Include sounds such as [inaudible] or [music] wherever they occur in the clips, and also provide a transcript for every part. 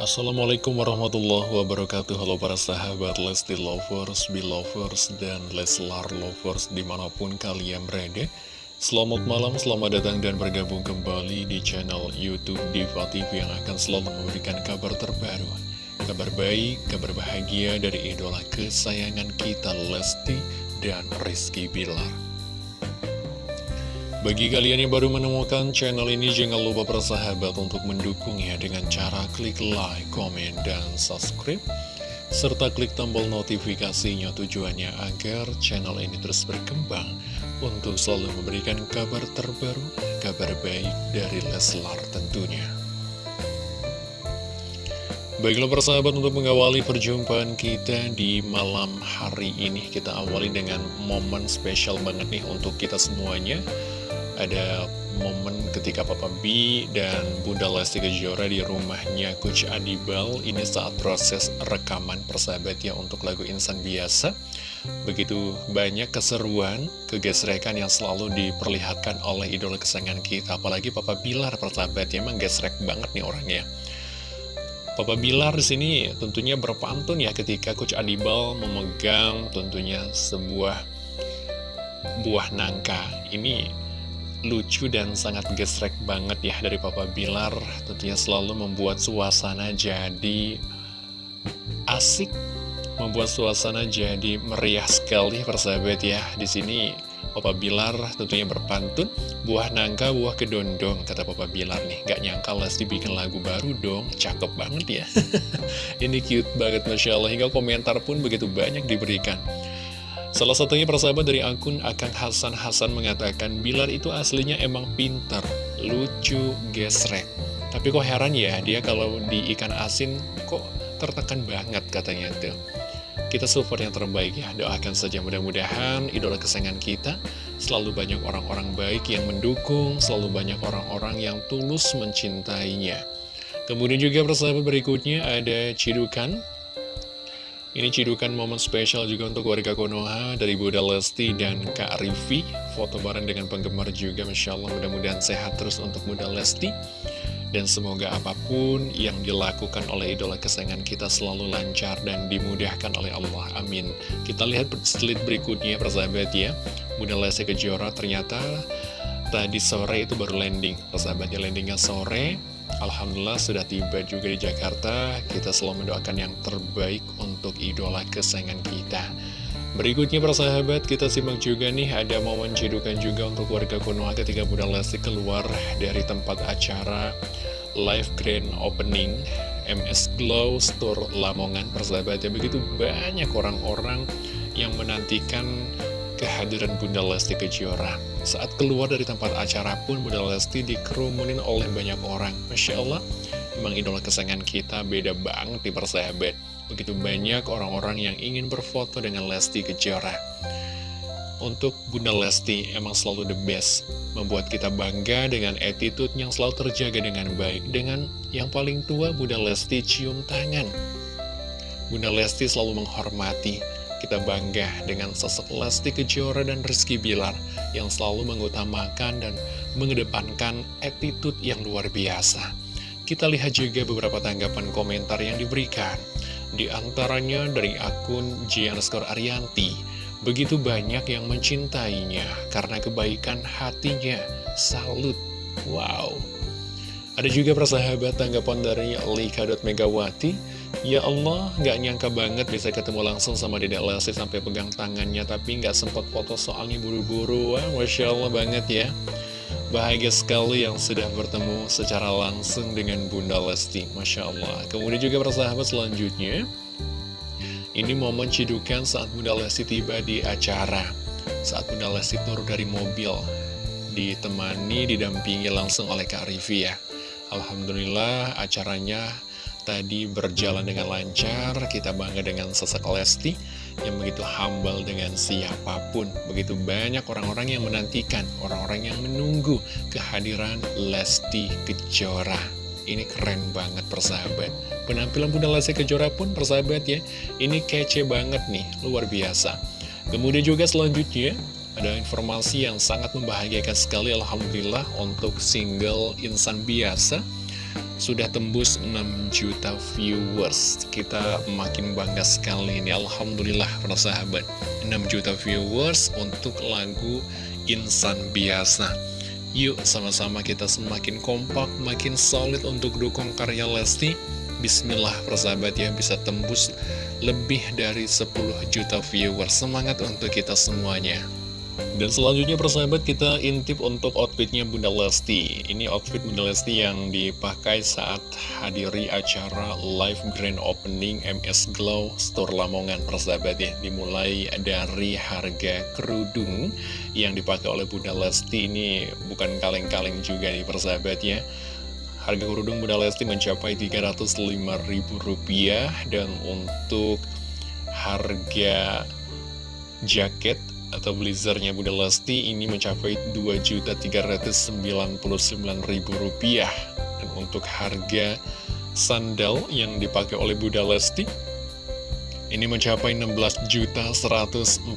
Assalamualaikum warahmatullahi wabarakatuh. Halo para sahabat Lesti Lovers, Belovers, dan Leslar Lovers di mana pun kalian berada. Selamat malam, selamat datang dan bergabung kembali di channel Youtube Diva TV yang akan selalu memberikan kabar terbaru. Kabar baik, kabar bahagia dari idola kesayangan kita Lesti dan Rizky Bilar bagi kalian yang baru menemukan channel ini, jangan lupa persahabat untuk mendukungnya dengan cara klik like, komen, dan subscribe. Serta klik tombol notifikasinya tujuannya agar channel ini terus berkembang untuk selalu memberikan kabar terbaru, kabar baik dari Leslar tentunya. Baiklah persahabat untuk mengawali perjumpaan kita di malam hari ini Kita awali dengan momen spesial banget nih untuk kita semuanya ada momen ketika Papa B dan Bunda Lesti Kejora di rumahnya Coach Adibal. Ini saat proses rekaman persahabat ya untuk lagu Insan Biasa. Begitu banyak keseruan kegesrekan yang selalu diperlihatkan oleh idola kesayangan kita. Apalagi Papa Bilar persahabat ya emang gesrek banget nih orangnya. Papa Bilar di sini tentunya berpantun ya ketika Coach Adibal memegang tentunya sebuah buah nangka. Ini lucu dan sangat gesrek banget ya dari Papa Bilar. Tentunya selalu membuat suasana jadi asik membuat suasana jadi meriah sekali persahabat ya. Di sini Papa Bilar tentunya berpantun buah nangka buah kedondong kata Papa Bilar nih. Gak nyangka Lesti bikin lagu baru dong cakep banget ya. [laughs] Ini cute banget Masya Allah. Hingga komentar pun begitu banyak diberikan Salah satunya persahabat dari akun Akang Hasan Hasan mengatakan Bilar itu aslinya emang pinter, lucu, gesrek. Tapi kok heran ya dia kalau di ikan asin kok tertekan banget katanya tuh. Kita support yang terbaik ya, doakan saja mudah-mudahan idola kesayangan kita Selalu banyak orang-orang baik yang mendukung, selalu banyak orang-orang yang tulus mencintainya Kemudian juga persahabat berikutnya ada Cidukan ini cidukan momen spesial juga untuk warga Konoha dari Bunda Lesti dan Kak Rivi. Foto bareng dengan penggemar juga, Masya Allah mudah-mudahan sehat terus untuk Bunda Lesti. Dan semoga apa pun yang dilakukan oleh idola kesayangan kita selalu lancar dan dimudahkan oleh Allah. Amin. Kita lihat slide berikutnya, persahabat ya. Bunda Lesti Kejora ternyata tadi sore itu baru landing. Persahabatnya landingnya sore Alhamdulillah sudah tiba juga di Jakarta. Kita selalu mendoakan yang terbaik untuk idola kesayangan kita. Berikutnya persahabat kita simak juga nih Ada momen cedukan juga untuk warga Konoha ketika Bunda Lesti keluar dari tempat acara Live Grand Opening MS Glow Store Lamongan. Persahabatnya Begitu banyak orang-orang yang menantikan kehadiran Bunda Lesti Kejora. Saat keluar dari tempat acara pun Bunda Lesti dikerumunin oleh banyak orang. Masya Allah, memang idola kesayangan kita beda banget di persahabat. Begitu banyak orang-orang yang ingin berfoto dengan Lesti Kejora. Untuk Bunda Lesti emang selalu the best Membuat kita bangga dengan attitude yang selalu terjaga dengan baik Dengan yang paling tua Bunda Lesti cium tangan Bunda Lesti selalu menghormati kita bangga dengan sosok Lesti Kejora dan Rizky Bilar yang selalu mengutamakan dan mengedepankan attitude yang luar biasa. Kita lihat juga beberapa tanggapan komentar yang diberikan. Di antaranya dari akun Gianskor Arianti. Begitu banyak yang mencintainya karena kebaikan hatinya. Salut. Wow. Ada juga persahabat tanggapan dari Lika Megawati Ya Allah, gak nyangka banget bisa ketemu langsung sama Dedek Lesti sampai pegang tangannya Tapi gak sempat foto soalnya buru-buru. Wah, Masya Allah banget ya. Bahagia sekali yang sudah bertemu secara langsung dengan Bunda Lesti. Masya Allah. Kemudian juga persahabat selanjutnya Ini momen cidukan saat Bunda Lesti tiba di acara. Saat Bunda Lesti turun dari mobil Ditemani, didampingi langsung oleh Kak Rivi ya. Alhamdulillah acaranya tadi berjalan dengan lancar Kita bangga dengan sosok Lesti Yang begitu humble dengan siapa pun. Begitu banyak orang-orang yang menantikan Orang-orang yang menunggu kehadiran Lesti Kejora. Ini keren banget persahabat. Penampilan Bunda Lesti Kejora pun persahabat ya Ini kece banget nih, luar biasa. Kemudian juga selanjutnya ada informasi yang sangat membahagiakan sekali Alhamdulillah untuk single Insan Biasa sudah tembus 6 juta viewers. Kita makin bangga sekali ini. Alhamdulillah para sahabat. 6 juta viewers untuk lagu Insan Biasa. Yuk sama-sama kita semakin kompak, makin solid untuk dukung karya Lesti. Bismillah persahabat ya. Bisa tembus lebih dari 10 juta viewers. Semangat untuk kita semuanya dan selanjutnya persahabat kita intip untuk outfitnya Bunda Lesti. Ini outfit Bunda Lesti yang dipakai saat hadiri acara live grand opening MS Glow Store Lamongan persahabat ya. Dimulai dari harga kerudung yang dipakai oleh Bunda Lesti. Ini bukan kaleng-kaleng juga nih persahabat ya. Harga kerudung Bunda Lesti mencapai Rp305.000 dan untuk harga jaket atau blazernya Bunda Lesti ini mencapai Rp2.399.000 dan untuk harga sandal yang dipakai oleh Bunda Lesti ini mencapai Rp16.142.700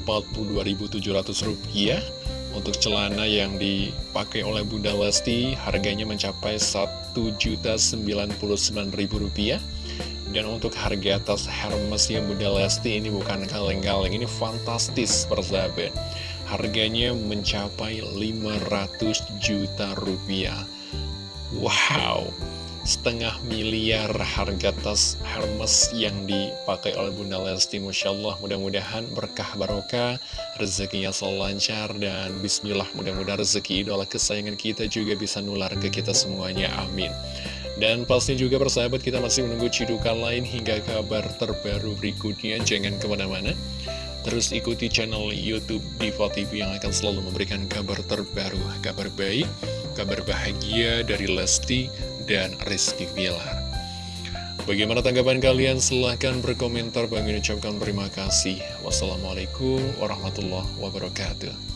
untuk celana yang dipakai oleh Bunda Lesti harganya mencapai Rp1.099.000 dan untuk harga tas Hermes yang Bunda Lesti ini bukan kaleng-kaleng ini fantastis persahabat. Harganya mencapai 500 juta rupiah. Wow setengah miliar harga tas Hermes yang dipakai oleh Bunda Lesti Masya Allah mudah-mudahan berkah barokah rezekinya selalu lancar dan bismillah mudah-mudahan rezeki idola kesayangan kita juga bisa nular ke kita semuanya. Amin. Dan pasti juga persahabat kita masih menunggu cidukan lain hingga kabar terbaru berikutnya. Jangan ke mana-mana. Terus ikuti channel Youtube Diva TV yang akan selalu memberikan kabar terbaru kabar baik kabar bahagia dari Lesti dan Rizky Bilar. Bagaimana tanggapan kalian? Silahkan berkomentar. Bang ucapkan terima kasih. Wassalamualaikum warahmatullahi wabarakatuh.